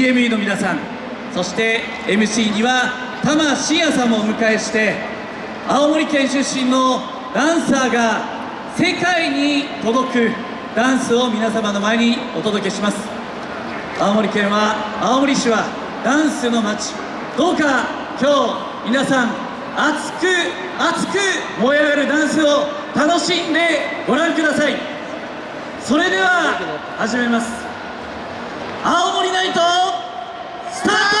DME の皆さんそして MC には玉真也さんもお迎えして青森県出身のダンサーが世界に届くダンスを皆様の前にお届けします。青森県は青森市はダンスの街どうか今日皆さん熱く熱く燃え上がるダンスを楽しんでご覧ください。それでは始めます。青森ナイトスタート